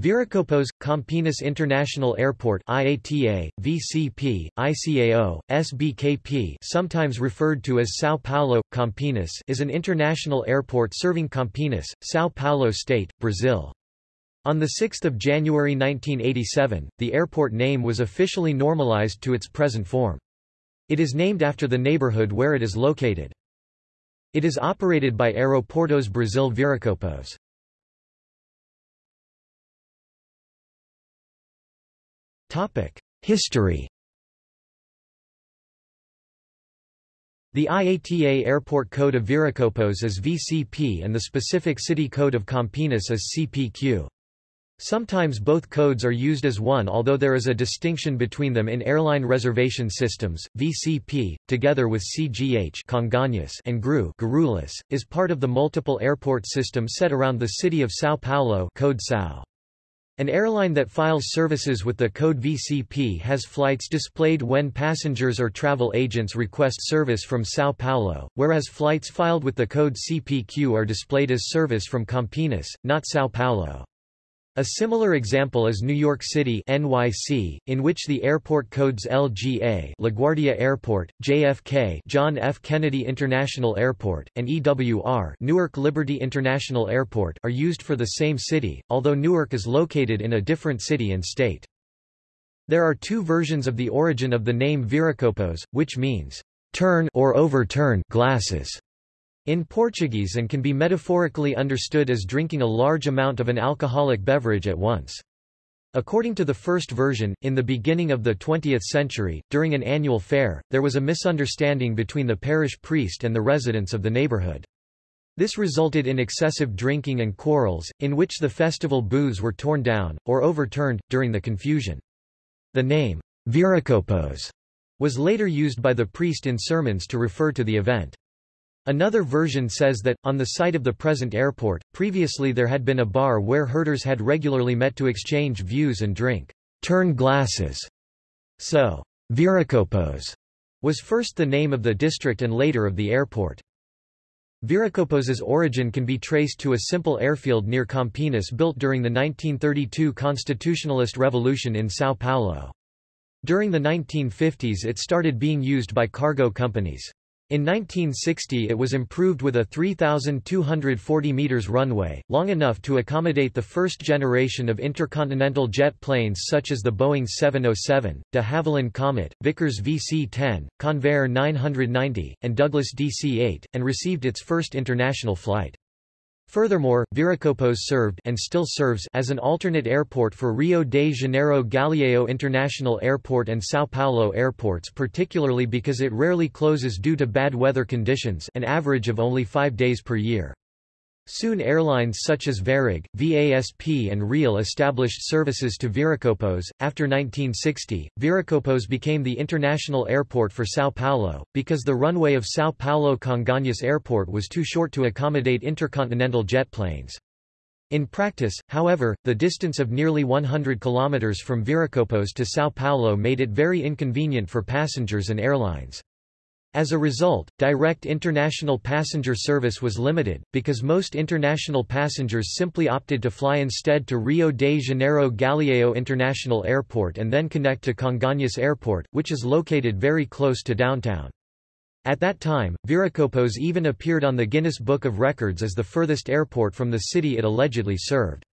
Viracopos, Campinas International Airport IATA, VCP, ICAO, SBKP sometimes referred to as São Paulo, Campinas is an international airport serving Campinas, São Paulo State, Brazil. On 6 January 1987, the airport name was officially normalized to its present form. It is named after the neighborhood where it is located. It is operated by Aeroportos Brasil Viracopos. History The IATA Airport Code of Viracopos is VCP and the specific city code of Campinas is CPQ. Sometimes both codes are used as one although there is a distinction between them in airline reservation systems. VCP, together with CGH and GRU is part of the multiple airport system set around the city of São Paulo code SAO. An airline that files services with the code VCP has flights displayed when passengers or travel agents request service from São Paulo, whereas flights filed with the code CPQ are displayed as service from Campinas, not São Paulo. A similar example is New York City NYC, in which the airport codes LGA LaGuardia Airport, JFK John F. Kennedy International Airport, and EWR Newark Liberty International Airport are used for the same city, although Newark is located in a different city and state. There are two versions of the origin of the name Viracopos, which means, turn or overturn glasses in Portuguese and can be metaphorically understood as drinking a large amount of an alcoholic beverage at once. According to the first version, in the beginning of the 20th century, during an annual fair, there was a misunderstanding between the parish priest and the residents of the neighborhood. This resulted in excessive drinking and quarrels, in which the festival booths were torn down, or overturned, during the confusion. The name, Viracopos, was later used by the priest in sermons to refer to the event. Another version says that, on the site of the present airport, previously there had been a bar where herders had regularly met to exchange views and drink turn glasses. So, Viracopos was first the name of the district and later of the airport. Viracopos's origin can be traced to a simple airfield near Campinas built during the 1932 constitutionalist revolution in São Paulo. During the 1950s it started being used by cargo companies. In 1960 it was improved with a 3,240 meters runway, long enough to accommodate the first generation of intercontinental jet planes such as the Boeing 707, de Havilland Comet, Vickers VC-10, Convair 990, and Douglas DC-8, and received its first international flight. Furthermore, Viracopos served and still serves as an alternate airport for Rio de Janeiro Galeão International Airport and São Paulo airports particularly because it rarely closes due to bad weather conditions an average of only five days per year. Soon airlines such as Varig, VASP and Real established services to Viracopos. After 1960, Viracopos became the international airport for São Paulo, because the runway of São Paulo Congonhas Airport was too short to accommodate intercontinental jet planes. In practice, however, the distance of nearly 100 kilometers from Viracopos to São Paulo made it very inconvenient for passengers and airlines. As a result, direct international passenger service was limited, because most international passengers simply opted to fly instead to Rio de Janeiro Galeão International Airport and then connect to Congonhas Airport, which is located very close to downtown. At that time, Viracopos even appeared on the Guinness Book of Records as the furthest airport from the city it allegedly served.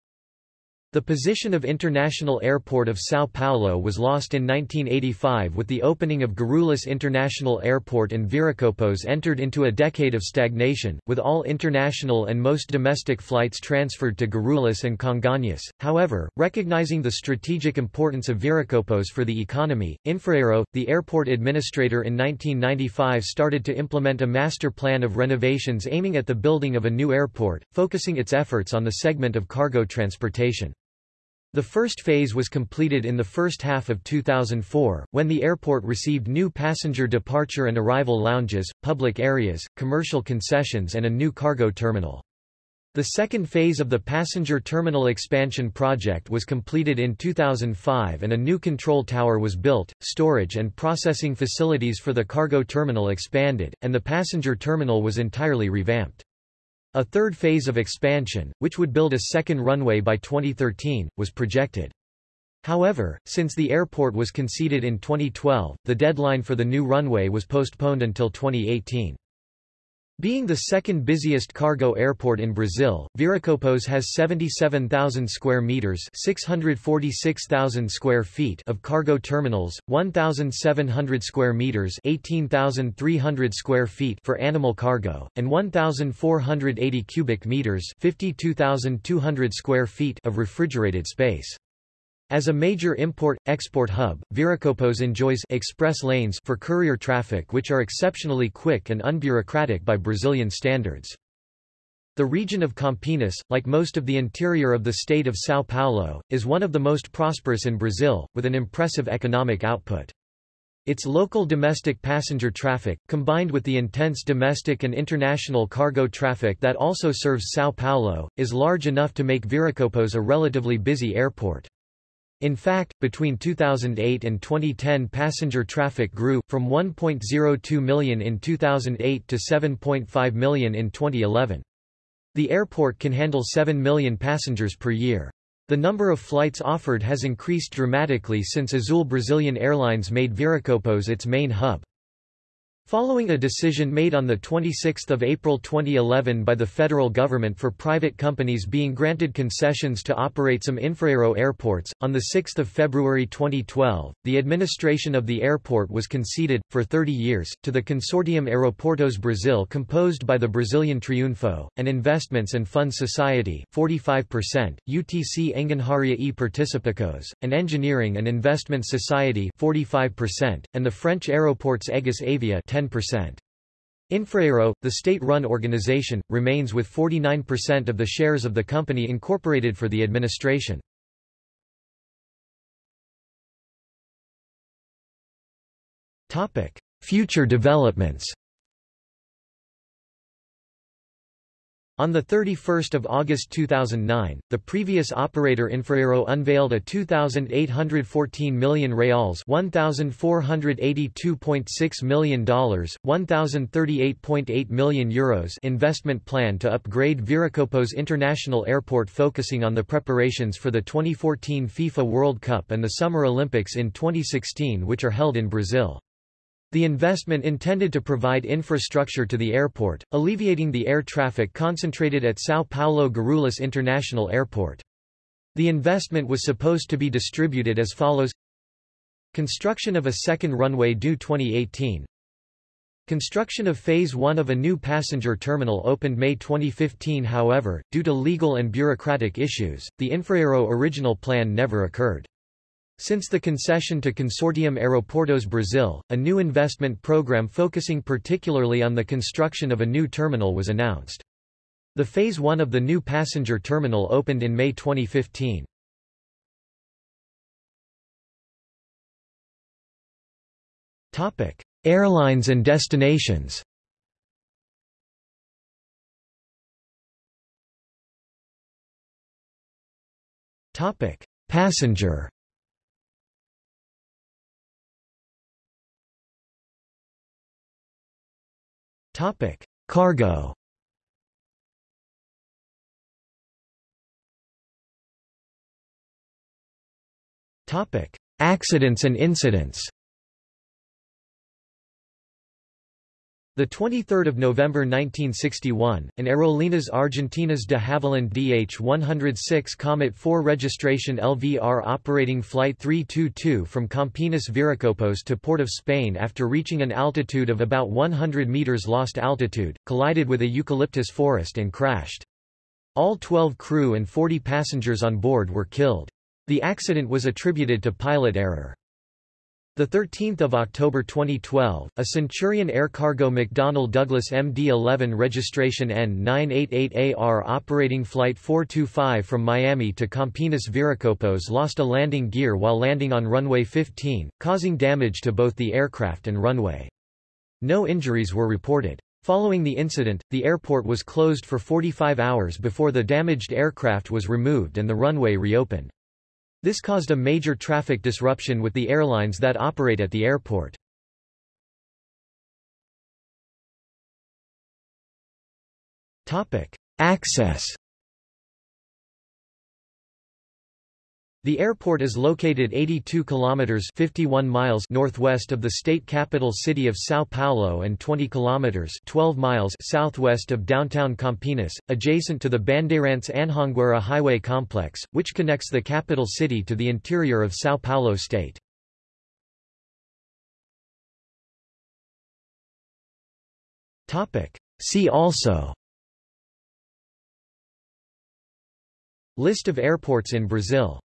The position of International Airport of São Paulo was lost in 1985 with the opening of Guarulhos International Airport and Viracopos entered into a decade of stagnation, with all international and most domestic flights transferred to Guarulhos and Congonhas. However, recognizing the strategic importance of Viracopos for the economy, Infraero, the airport administrator in 1995 started to implement a master plan of renovations aiming at the building of a new airport, focusing its efforts on the segment of cargo transportation. The first phase was completed in the first half of 2004, when the airport received new passenger departure and arrival lounges, public areas, commercial concessions and a new cargo terminal. The second phase of the passenger terminal expansion project was completed in 2005 and a new control tower was built, storage and processing facilities for the cargo terminal expanded, and the passenger terminal was entirely revamped. A third phase of expansion, which would build a second runway by 2013, was projected. However, since the airport was conceded in 2012, the deadline for the new runway was postponed until 2018. Being the second busiest cargo airport in Brazil, Viracopos has 77,000 square meters, 646,000 square feet of cargo terminals, 1,700 square meters, 18,300 square feet for animal cargo, and 1,480 cubic meters, 52,200 square feet of refrigerated space. As a major import-export hub, Viracopos enjoys express lanes for courier traffic which are exceptionally quick and unbureaucratic by Brazilian standards. The region of Campinas, like most of the interior of the state of São Paulo, is one of the most prosperous in Brazil, with an impressive economic output. Its local domestic passenger traffic, combined with the intense domestic and international cargo traffic that also serves São Paulo, is large enough to make Viracopos a relatively busy airport. In fact, between 2008 and 2010 passenger traffic grew, from 1.02 million in 2008 to 7.5 million in 2011. The airport can handle 7 million passengers per year. The number of flights offered has increased dramatically since Azul Brazilian Airlines made Viracopos its main hub. Following a decision made on 26 April 2011 by the federal government for private companies being granted concessions to operate some infraero airports, on 6 February 2012, the administration of the airport was conceded, for 30 years, to the Consortium Aeroportos Brasil composed by the Brazilian Triunfo, an Investments and Funds Society 45%, UTC Engenharia e Participações, an Engineering and Investment Society 45%, and the French Aeroports Egis Avia 10%. Infraero, the state-run organization, remains with 49% of the shares of the company incorporated for the administration. Future developments On 31 August 2009, the previous operator Infraero unveiled a 2,814 million reals $1,482.6 million, $1,038.8 million Euros investment plan to upgrade Viracopos International Airport focusing on the preparations for the 2014 FIFA World Cup and the Summer Olympics in 2016 which are held in Brazil. The investment intended to provide infrastructure to the airport, alleviating the air traffic concentrated at São Paulo Guarulhos International Airport. The investment was supposed to be distributed as follows Construction of a second runway due 2018 Construction of Phase 1 of a new passenger terminal opened May 2015 however, due to legal and bureaucratic issues, the Infraero original plan never occurred. Since the concession to Consortium Aeroportos Brasil, a new investment program focusing particularly on the construction of a new terminal was announced. The Phase 1 of the new passenger terminal opened in May 2015. Airlines and destinations Passenger Topic: Cargo. Topic: Accidents and incidents. The 23rd of November 1961, an Aerolíneas Argentinas de Havilland DH-106 Comet 4 registration LVR operating Flight 322 from Campinas Viracopos to Port of Spain after reaching an altitude of about 100 meters lost altitude, collided with a eucalyptus forest and crashed. All 12 crew and 40 passengers on board were killed. The accident was attributed to pilot error. 13 October 2012, a Centurion Air Cargo McDonnell Douglas MD-11 registration N988AR operating Flight 425 from Miami to Campinas Viracopos lost a landing gear while landing on runway 15, causing damage to both the aircraft and runway. No injuries were reported. Following the incident, the airport was closed for 45 hours before the damaged aircraft was removed and the runway reopened. This caused a major traffic disruption with the airlines that operate at the airport. Access The airport is located 82 kilometers 51 miles northwest of the state capital city of São Paulo and 20 kilometers 12 miles southwest of downtown Campinas, adjacent to the Bandeirantes Anhanguera highway complex, which connects the capital city to the interior of São Paulo state. Topic: See also List of airports in Brazil